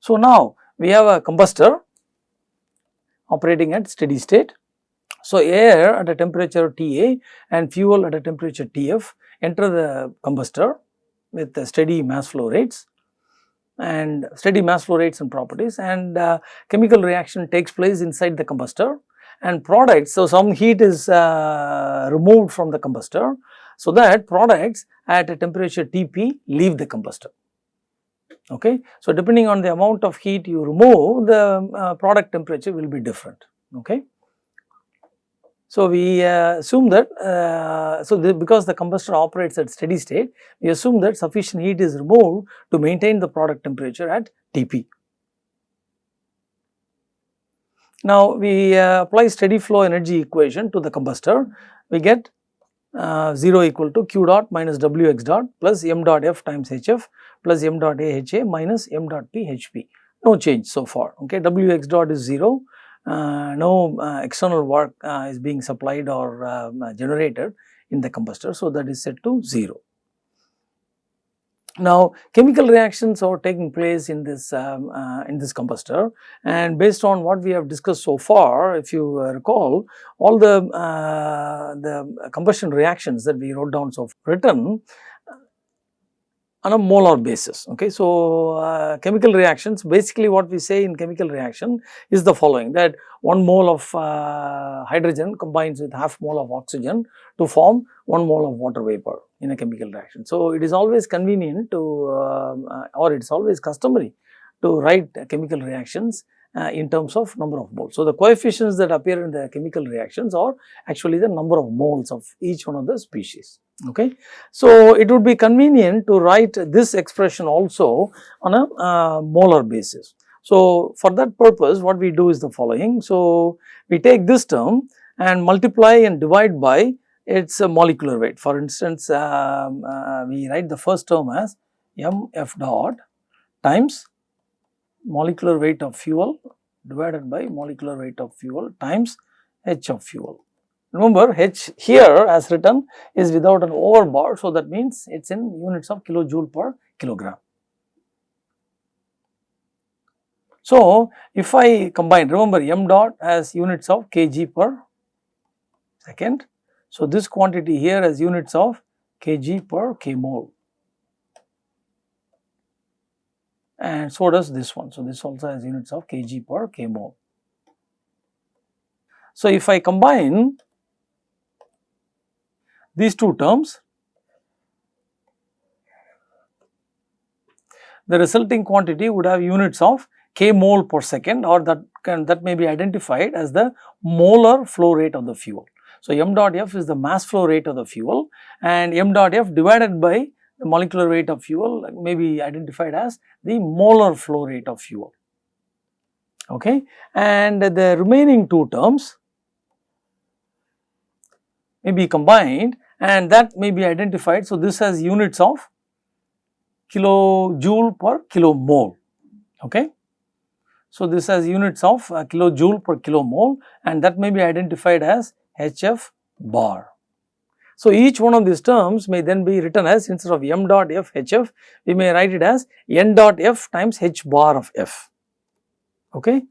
So, now we have a combustor operating at steady state. So, air at a temperature Ta and fuel at a temperature Tf enter the combustor with steady mass flow rates and steady mass flow rates and properties and uh, chemical reaction takes place inside the combustor and products. So, some heat is uh, removed from the combustor. So, that products at a temperature Tp leave the combustor. Okay. So, depending on the amount of heat you remove the uh, product temperature will be different. Okay. So, we uh, assume that, uh, so the, because the combustor operates at steady state, we assume that sufficient heat is removed to maintain the product temperature at Tp. Now, we uh, apply steady flow energy equation to the combustor, we get uh, 0 equal to q dot minus w x dot plus m dot f times hf plus m dot a h a minus m dot p h p. No change so far, okay. w x dot is 0 uh, no uh, external work uh, is being supplied or um, generated in the combustor. So, that is set to 0. Now, chemical reactions are taking place in this um, uh, in this combustor and based on what we have discussed so far, if you uh, recall, all the uh, the combustion reactions that we wrote down so written on a molar basis. Okay. So, uh, chemical reactions basically what we say in chemical reaction is the following that 1 mole of uh, hydrogen combines with half mole of oxygen to form 1 mole of water vapor in a chemical reaction. So, it is always convenient to um, uh, or it is always customary to write chemical reactions uh, in terms of number of moles. So, the coefficients that appear in the chemical reactions are actually the number of moles of each one of the species. Okay. So, it would be convenient to write this expression also on a uh, molar basis. So, for that purpose what we do is the following. So, we take this term and multiply and divide by its a molecular weight. For instance, um, uh, we write the first term as m f dot times molecular weight of fuel divided by molecular weight of fuel times h of fuel. Remember h here as written is without an over bar. So, that means it is in units of kilojoule per kilogram. So, if I combine remember m dot as units of kg per second. So, this quantity here as units of kg per k mole and so does this one. So, this also has units of kg per k mole. So, if I combine these two terms, the resulting quantity would have units of k mole per second or that can that may be identified as the molar flow rate of the fuel. So, m dot f is the mass flow rate of the fuel and m dot f divided by the molecular weight of fuel may be identified as the molar flow rate of fuel. Okay. And the remaining two terms may be combined and that may be identified. So, this has units of kilojoule per kilomole. Okay. So, this has units of uh, kilojoule per kilomole and that may be identified as HF bar. So, each one of these terms may then be written as instead of m dot f hf, we may write it as n dot f times h bar of f. Okay.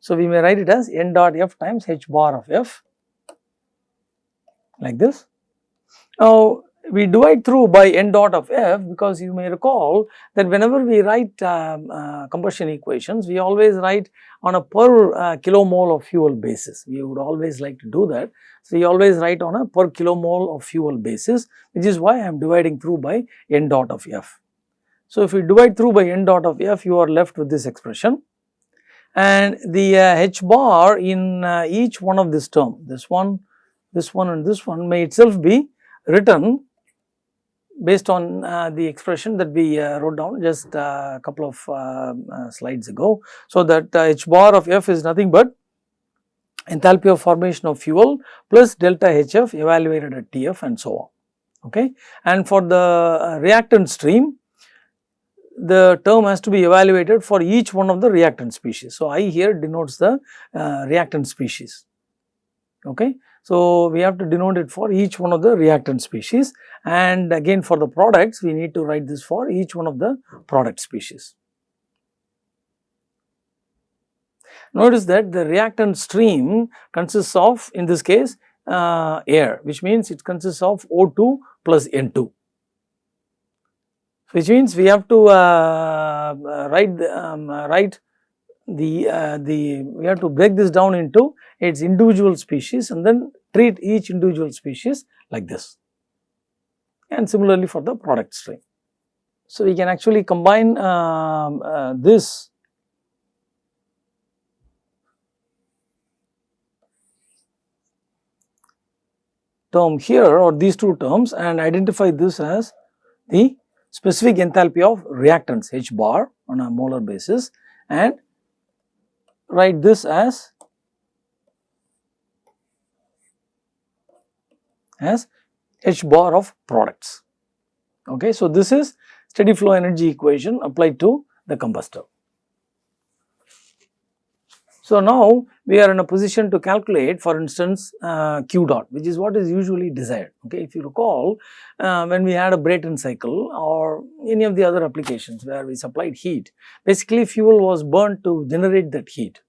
So, we may write it as n dot f times h bar of f like this. Now, we divide through by n dot of f because you may recall that whenever we write um, uh, combustion equations, we always write on a per uh, kilomole of fuel basis. We would always like to do that. So, we always write on a per kilomole of fuel basis, which is why I am dividing through by n dot of f. So, if we divide through by n dot of f, you are left with this expression and the uh, h bar in uh, each one of this term, this one, this one and this one may itself be written based on uh, the expression that we uh, wrote down just uh, a couple of um, uh, slides ago. So, that uh, h bar of f is nothing but enthalpy of formation of fuel plus delta HF evaluated at TF and so on. Okay. And for the uh, reactant stream, the term has to be evaluated for each one of the reactant species. So, I here denotes the reactant species. Okay. So, we have to denote it for each one of the reactant species and again for the products we need to write this for each one of the product species. notice that the reactant stream consists of in this case uh, air which means it consists of O2 plus N2 which means we have to uh, uh write um, uh, write the uh, the we have to break this down into its individual species and then treat each individual species like this and similarly for the product stream. So, we can actually combine um, uh, this term here or these two terms and identify this as the specific enthalpy of reactants H bar on a molar basis and write this as as H bar of products. Okay. So, this is steady flow energy equation applied to the combustor. So, now we are in a position to calculate for instance uh, Q dot which is what is usually desired. Okay. If you recall uh, when we had a Brayton cycle or any of the other applications where we supplied heat basically fuel was burnt to generate that heat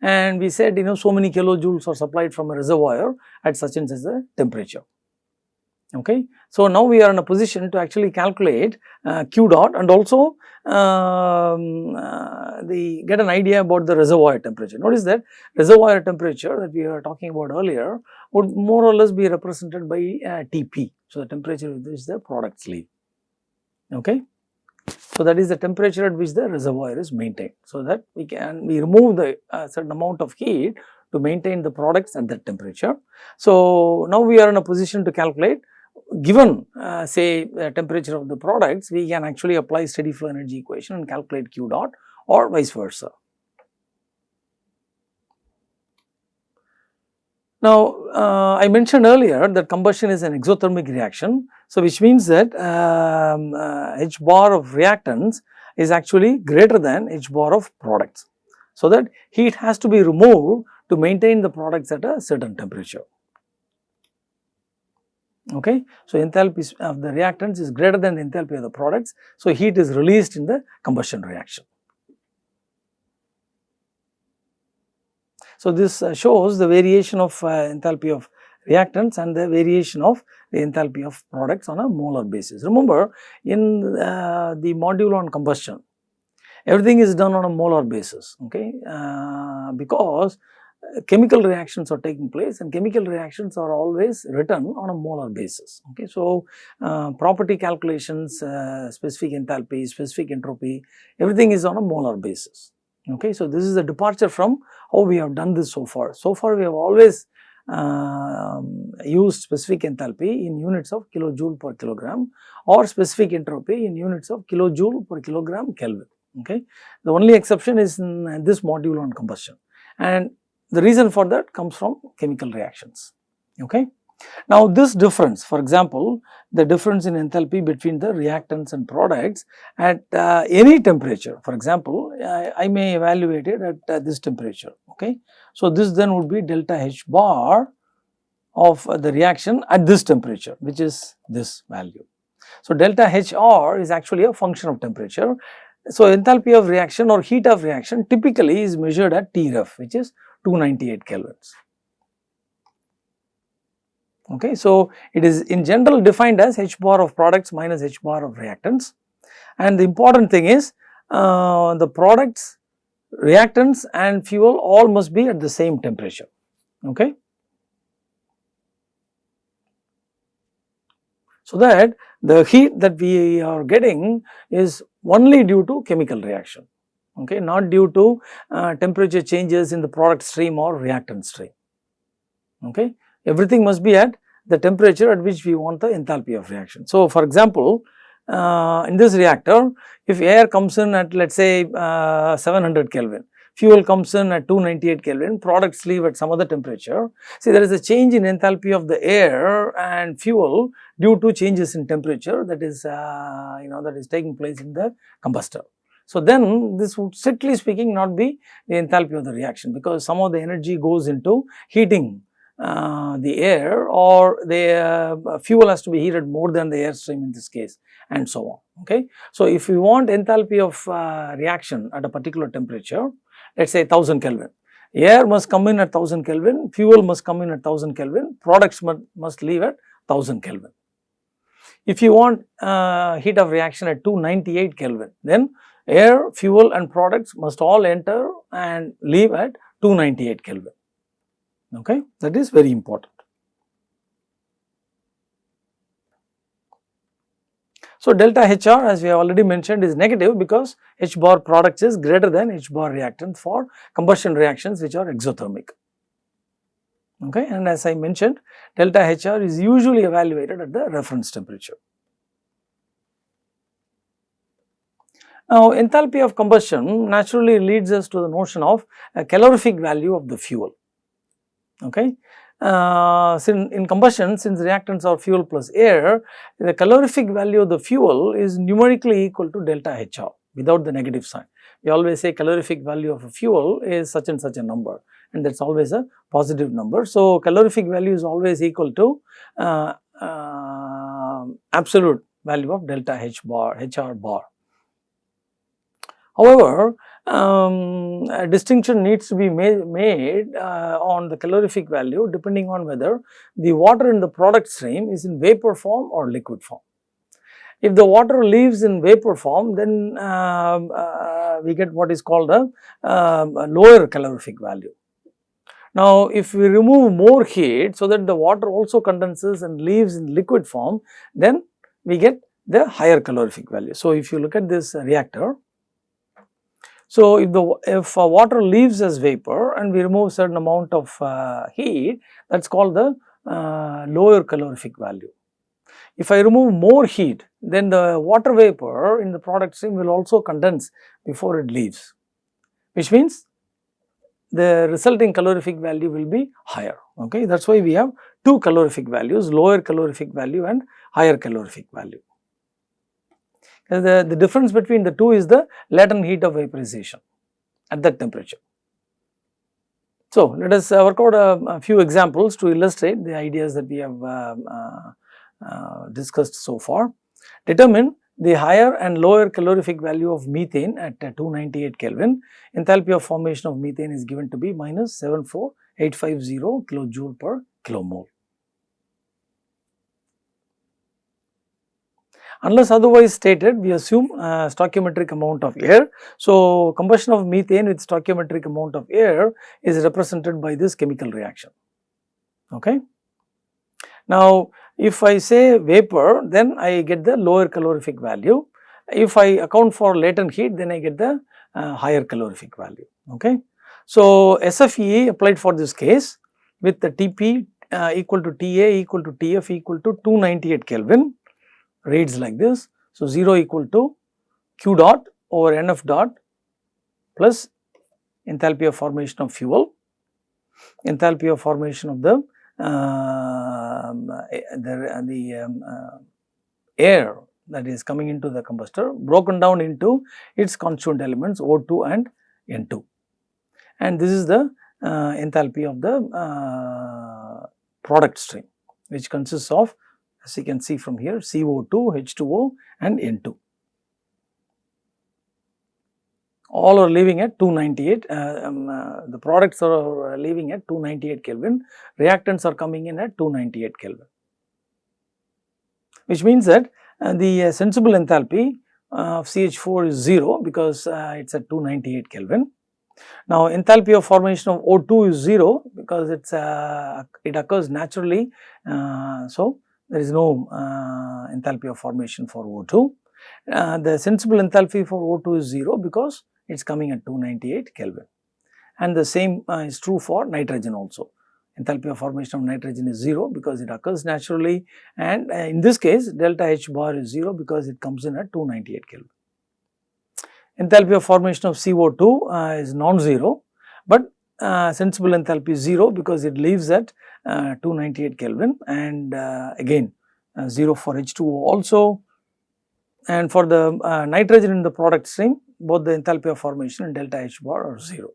and we said you know so many kilojoules are supplied from a reservoir at such and such a temperature. Okay. So, now we are in a position to actually calculate uh, Q dot and also um, uh, the get an idea about the reservoir temperature. Notice that reservoir temperature that we were talking about earlier would more or less be represented by uh, Tp. So, the temperature is the product sleeve. Okay. So, that is the temperature at which the reservoir is maintained. So, that we can we remove the uh, certain amount of heat to maintain the products at that temperature. So, now we are in a position to calculate given uh, say temperature of the products, we can actually apply steady flow energy equation and calculate Q dot or vice versa. Now, uh, I mentioned earlier that combustion is an exothermic reaction. So, which means that um, uh, H bar of reactants is actually greater than H bar of products. So, that heat has to be removed to maintain the products at a certain temperature okay. So, enthalpy of the reactants is greater than the enthalpy of the products. So, heat is released in the combustion reaction. So, this uh, shows the variation of uh, enthalpy of reactants and the variation of the enthalpy of products on a molar basis. Remember in uh, the module on combustion, everything is done on a molar basis okay, uh, because chemical reactions are taking place and chemical reactions are always written on a molar basis. Okay. So, uh, property calculations, uh, specific enthalpy, specific entropy, everything is on a molar basis. Okay. So, this is a departure from how we have done this so far. So far we have always uh, used specific enthalpy in units of kilojoule per kilogram or specific entropy in units of kilojoule per kilogram Kelvin. Okay. The only exception is in this module on combustion and the reason for that comes from chemical reactions. Okay. Now, this difference for example, the difference in enthalpy between the reactants and products at uh, any temperature for example, I, I may evaluate it at uh, this temperature. Okay. So, this then would be delta H bar of uh, the reaction at this temperature which is this value. So, delta HR is actually a function of temperature. So, enthalpy of reaction or heat of reaction typically is measured at Tref which is 298 kelvins. Okay, so it is in general defined as H bar of products minus H bar of reactants and the important thing is uh, the products, reactants and fuel all must be at the same temperature. Okay. So that the heat that we are getting is only due to chemical reaction okay, not due to uh, temperature changes in the product stream or reactant stream. Okay. Everything must be at the temperature at which we want the enthalpy of reaction. So, for example, uh, in this reactor, if air comes in at let us say uh, 700 Kelvin, fuel comes in at 298 Kelvin, products leave at some other temperature. See there is a change in enthalpy of the air and fuel due to changes in temperature that is uh, you know that is taking place in the combustor. So, then this would strictly speaking not be the enthalpy of the reaction because some of the energy goes into heating uh, the air or the uh, fuel has to be heated more than the airstream in this case and so on. Okay. So, if we want enthalpy of uh, reaction at a particular temperature let us say 1000 Kelvin. air must come in at 1000 Kelvin, fuel must come in at 1000 Kelvin, products must, must leave at 1000 Kelvin. If you want uh, heat of reaction at 298 Kelvin, then air, fuel and products must all enter and leave at 298 Kelvin. Okay? That is very important. So, delta HR as we have already mentioned is negative because H bar products is greater than H bar reactants for combustion reactions which are exothermic. Okay. And as I mentioned delta HR is usually evaluated at the reference temperature. Now, enthalpy of combustion naturally leads us to the notion of a calorific value of the fuel. Okay uh, in combustion since reactants are fuel plus air, the calorific value of the fuel is numerically equal to delta HR without the negative sign. We always say calorific value of a fuel is such and such a number and that is always a positive number. So, calorific value is always equal to uh, uh, absolute value of delta H bar, HR bar. However, um, a distinction needs to be made, made uh, on the calorific value depending on whether the water in the product stream is in vapor form or liquid form. If the water leaves in vapor form then uh, uh, we get what is called a, um, a lower calorific value. Now, if we remove more heat so that the water also condenses and leaves in liquid form then we get the higher calorific value. So, if you look at this reactor so, if the if uh, water leaves as vapor and we remove certain amount of uh, heat that is called the uh, lower calorific value. If I remove more heat then the water vapor in the product stream will also condense before it leaves which means the resulting calorific value will be higher. Okay? That is why we have two calorific values lower calorific value and higher calorific value the, the difference between the two is the latent heat of vaporization at that temperature. So, let us uh, work out a, a, few examples to illustrate the ideas that we have uh, uh, uh, discussed so far. Determine the higher and lower calorific value of methane at 298 Kelvin. Enthalpy of formation of methane is given to be minus 74850 kilojoule per kilomole. Unless otherwise stated, we assume uh, stoichiometric amount of air. So, combustion of methane with stoichiometric amount of air is represented by this chemical reaction. Okay. Now, if I say vapor, then I get the lower calorific value. If I account for latent heat, then I get the uh, higher calorific value. Okay. So, SFE applied for this case with the Tp uh, equal to Ta equal to Tf equal to 298 Kelvin reads like this. So, 0 equal to q dot over nf dot plus enthalpy of formation of fuel, enthalpy of formation of the uh, the, the um, uh, air that is coming into the combustor broken down into its constituent elements O2 and N2. And this is the uh, enthalpy of the uh, product stream which consists of as you can see from here CO2, H2O and N2. All are leaving at 298, uh, um, uh, the products are leaving at 298 Kelvin, reactants are coming in at 298 Kelvin. Which means that uh, the uh, sensible enthalpy of CH4 is 0 because uh, it is at 298 Kelvin. Now, enthalpy of formation of O2 is 0 because it's uh, it occurs naturally. so, there is no uh, enthalpy of formation for O2. Uh, the sensible enthalpy for O2 is 0 because it is coming at 298 Kelvin and the same uh, is true for nitrogen also. Enthalpy of formation of nitrogen is 0 because it occurs naturally and uh, in this case delta H bar is 0 because it comes in at 298 Kelvin. Enthalpy of formation of CO2 uh, is non-zero but sensible enthalpy is 0 because it leaves at uh, 298 Kelvin and uh, again uh, 0 for H2O also and for the uh, nitrogen in the product stream both the enthalpy of formation and delta H bar are 0.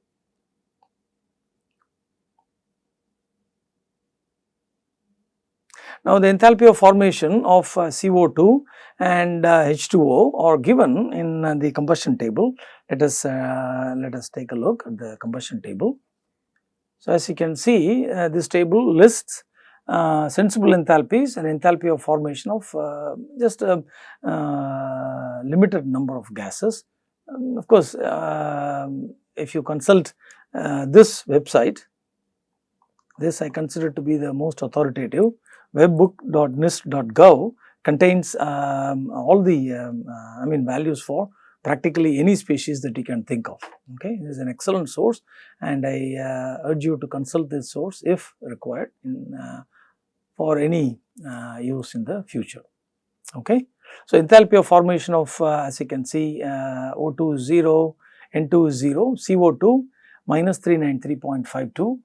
Now, the enthalpy of formation of uh, CO2 and uh, H2O are given in the combustion table. Let us let us take a look at the combustion table. So, as you can see uh, this table lists uh, sensible enthalpies and enthalpy of formation of uh, just a uh, limited number of gases. Um, of course, um, if you consult uh, this website, this I consider to be the most authoritative webbook.nist.gov contains um, all the um, uh, I mean values for practically any species that you can think of. Okay, this is an excellent source and I uh, urge you to consult this source if required in, uh, for any uh, use in the future. Okay. So, enthalpy of formation of uh, as you can see uh, O2 is 0, N2 is 0, CO2 minus 393.52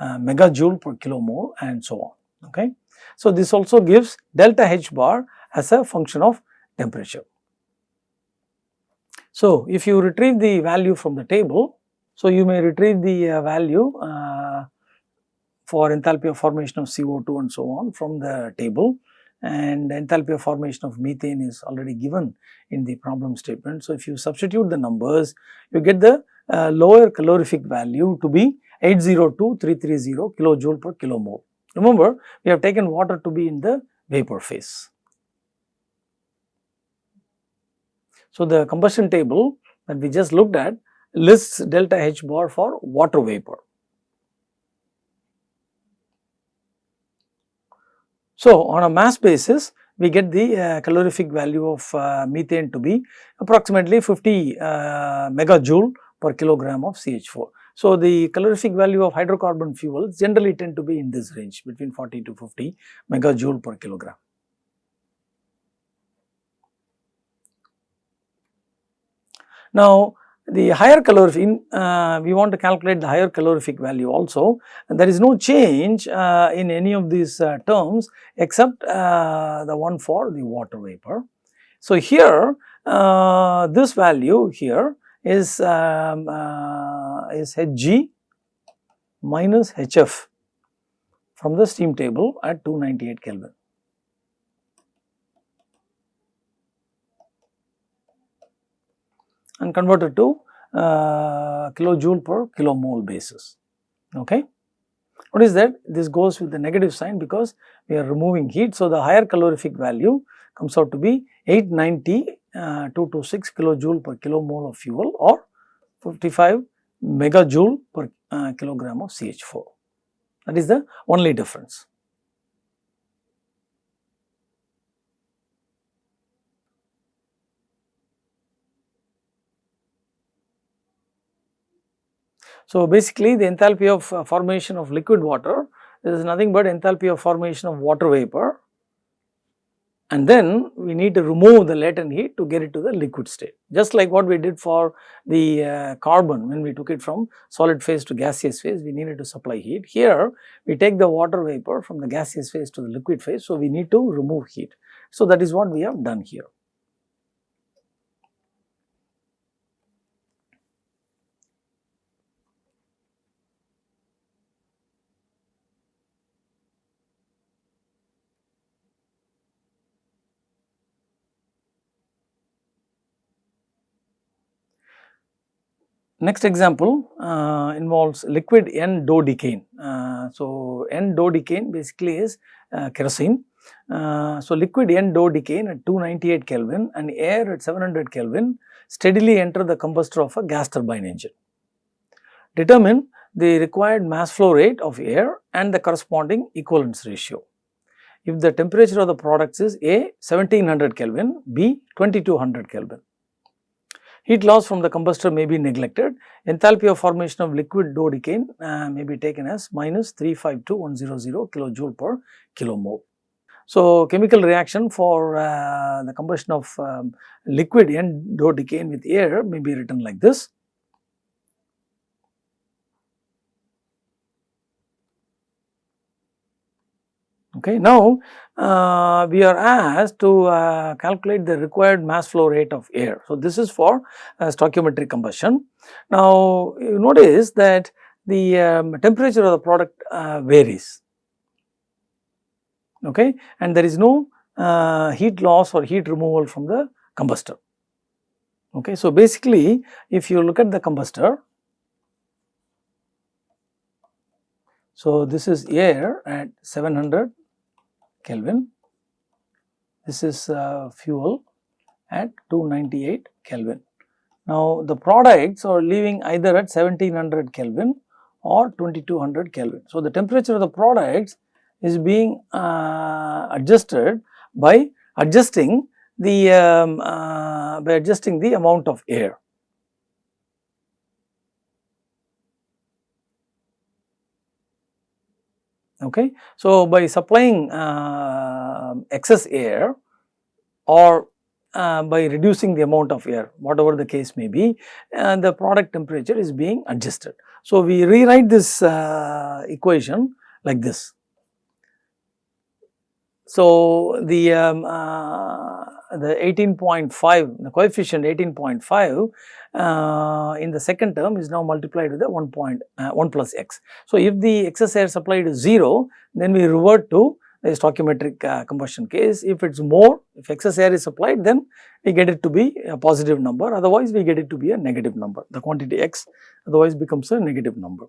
uh, megajoule per kilomole and so on. Okay. So, this also gives delta H bar as a function of temperature. So, if you retrieve the value from the table, so you may retrieve the uh, value uh, for enthalpy of formation of CO2 and so on from the table and enthalpy of formation of methane is already given in the problem statement. So, if you substitute the numbers, you get the uh, lower calorific value to be 802330 kilojoule per kilomole. Remember, we have taken water to be in the vapor phase. So, the combustion table that we just looked at lists delta H bar for water vapor. So, on a mass basis we get the uh, calorific value of uh, methane to be approximately 50 uh, megajoule per kilogram of CH4. So, the calorific value of hydrocarbon fuels generally tend to be in this range between 40 to 50 megajoule per kilogram. Now, the higher calorific, uh, we want to calculate the higher calorific value also and there is no change uh, in any of these uh, terms except uh, the one for the water vapor. So, here uh, this value here is, um, uh, is Hg minus Hf from the steam table at 298 Kelvin. And converted to uh, kilojoule per kilomole basis. Okay. What is that? This goes with the negative sign because we are removing heat. So, the higher calorific value comes out to be 890 uh, 226 kilojoule per kilomole of fuel or 55 megajoule per uh, kilogram of CH4. That is the only difference. So, basically the enthalpy of uh, formation of liquid water is nothing but enthalpy of formation of water vapor and then we need to remove the latent heat to get it to the liquid state. Just like what we did for the uh, carbon when we took it from solid phase to gaseous phase, we needed to supply heat. Here we take the water vapor from the gaseous phase to the liquid phase, so we need to remove heat. So, that is what we have done here. Next example uh, involves liquid N-dodecane. Uh, so, N-dodecane basically is uh, kerosene. Uh, so, liquid N-dodecane at 298 Kelvin and air at 700 Kelvin steadily enter the combustor of a gas turbine engine. Determine the required mass flow rate of air and the corresponding equivalence ratio. If the temperature of the products is A 1700 Kelvin, B 2200 Kelvin. Heat loss from the combustor may be neglected. Enthalpy of formation of liquid dodecane uh, may be taken as minus 352100 kilojoule per kilomole. So, chemical reaction for uh, the combustion of um, liquid N-dodecane with air may be written like this. Okay. Now, uh, we are asked to uh, calculate the required mass flow rate of air. So, this is for uh, stoichiometric combustion. Now, you notice that the um, temperature of the product uh, varies okay, and there is no uh, heat loss or heat removal from the combustor. Okay. So, basically if you look at the combustor, So, this is air at 700 Kelvin, this is uh, fuel at 298 Kelvin. Now, the products are leaving either at 1700 Kelvin or 2200 Kelvin. So, the temperature of the products is being uh, adjusted by adjusting the um, uh, by adjusting the amount of air. Okay. So, by supplying uh, excess air or uh, by reducing the amount of air whatever the case may be uh, the product temperature is being adjusted. So, we rewrite this uh, equation like this. So, the um, uh, the 18.5 the coefficient 18.5 uh, in the second term is now multiplied with the 1 point uh, 1 plus x. So, if the excess air supplied is 0 then we revert to the stoichiometric uh, combustion case. If it is more if excess air is supplied then we get it to be a positive number otherwise we get it to be a negative number the quantity x otherwise becomes a negative number.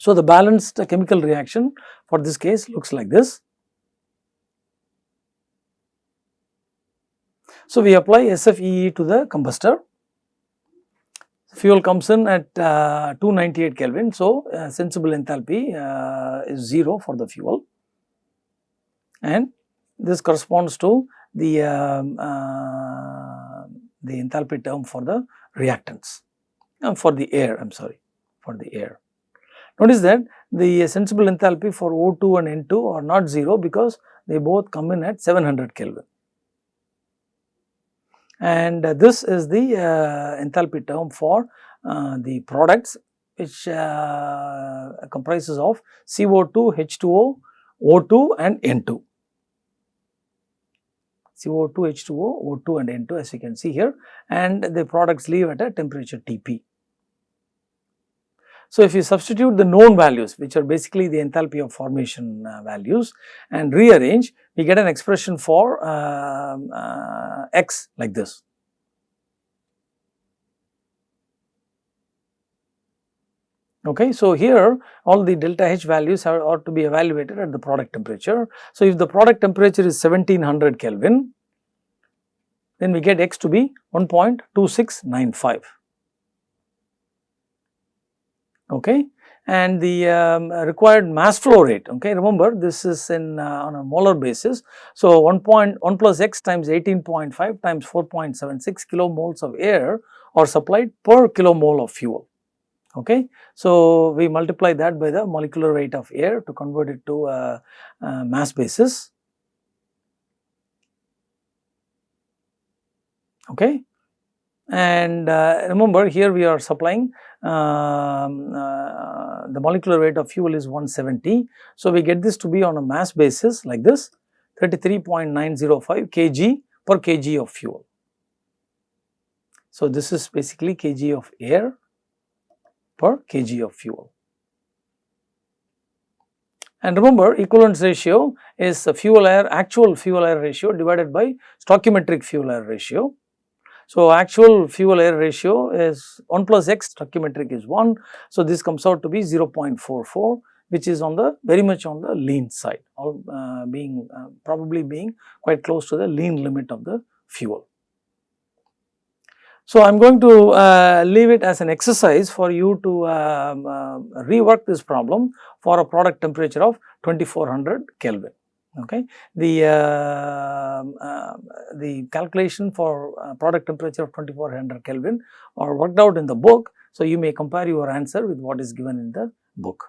So, the balanced chemical reaction for this case looks like this. So, we apply SFEE to the combustor fuel comes in at uh, 298 Kelvin. So, uh, sensible enthalpy uh, is 0 for the fuel and this corresponds to the, um, uh, the enthalpy term for the reactants uh, for the air I am sorry for the air. Notice that the sensible enthalpy for O2 and N2 are not 0 because they both come in at 700 Kelvin and uh, this is the uh, enthalpy term for uh, the products which comprises of CO2, H2O, O2 and N2. CO2, H2O, O2 and N2 as you can see here and the products leave at a temperature Tp. So, if you substitute the known values which are basically the enthalpy of formation uh, values and rearrange we get an expression for uh, uh, x like this. Okay, so here all the delta H values are, are to be evaluated at the product temperature. So, if the product temperature is 1700 Kelvin then we get x to be 1.2695 okay? And the um, required mass flow rate okay? Remember this is in uh, on a molar basis. So 1 point 1 plus x times 18.5 times 4.76 kilomoles of air are supplied per kilomole of fuel. Okay? So we multiply that by the molecular weight of air to convert it to a, a mass basis. Okay and uh, remember here we are supplying um, uh, the molecular weight of fuel is 170. So, we get this to be on a mass basis like this 33.905 kg per kg of fuel. So, this is basically kg of air per kg of fuel. And remember equivalence ratio is fuel air actual fuel air ratio divided by stoichiometric fuel air ratio so, actual fuel air ratio is 1 plus x stoichiometric is 1. So, this comes out to be 0.44 which is on the very much on the lean side uh, being uh, probably being quite close to the lean limit of the fuel. So, I am going to uh, leave it as an exercise for you to um, uh, rework this problem for a product temperature of 2400 Kelvin okay. The, uh, uh, the calculation for uh, product temperature of 2400 Kelvin are worked out in the book. So, you may compare your answer with what is given in the book.